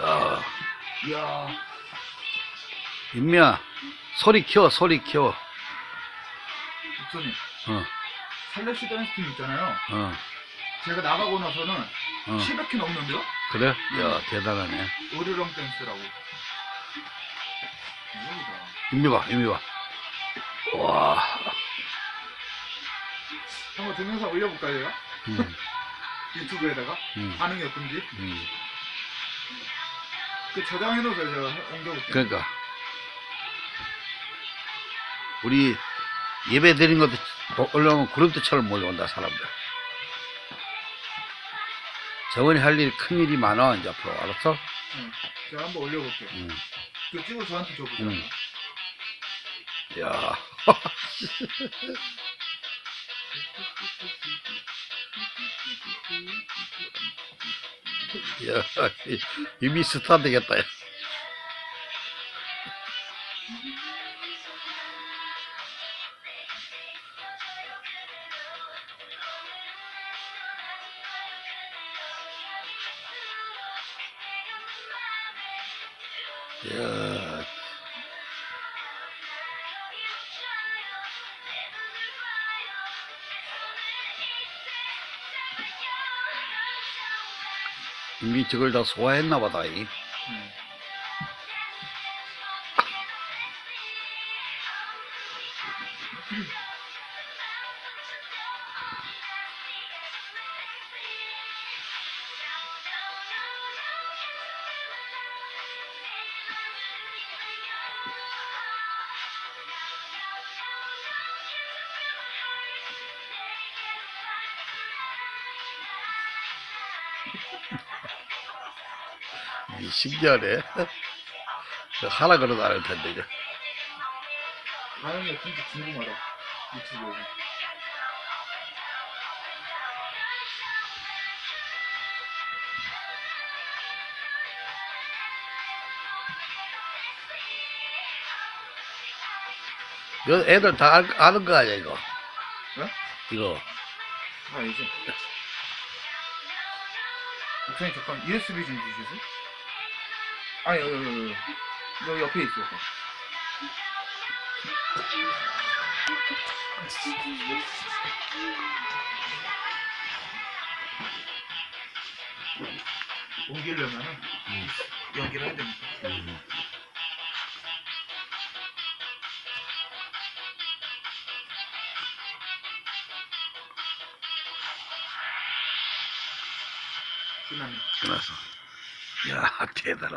야, 이야, 임미야, 소리 키워, 소리 키워. 목사님, 어, 살레시 댄스 팀 있잖아요. 어, 제가 나가고 나서는 어. 700회 넘는데요? 그래? 야, 대단하네. 으르렁 댄스라고. 임미 봐, 임미 봐. 와, 한번 동영상 올려볼까요? 음, 유튜브에다가? 음, 반응이 어떤지? 음. 그 저장해놓으세요, 제가 옮겨볼게요. 그러니까. 우리 예배 드린 것도 올라오면 구름대처럼 몰려온다, 사람들. 정원이 할 일이 큰 일이 많아, 이제 앞으로. 알았어? 응. 제가 한번 올려볼게요. 응. 그 찍어 저한테 줘보세요. 응. 야. 야, 이- 이미 스타 되겠다. 야. 이미 저걸 다 소화했나 보다. 이. 응. 신기하네. 하나 그러도 안할 텐데, 이거. 반응이 진짜 궁금하다. 유튜브에서. 이거 애들 다 알- 아는 거 아니야, 이거? 네? 이거. 아, 이제. 목사님, 잠깐, USB 좀 주시겠어요? 아니, 여기, 여기, 여기. 여기 옆에 있어요. 저. 옮기려면은 음. 연기를 해야 됩니다. 음. 끝났어. 야, 대단하다.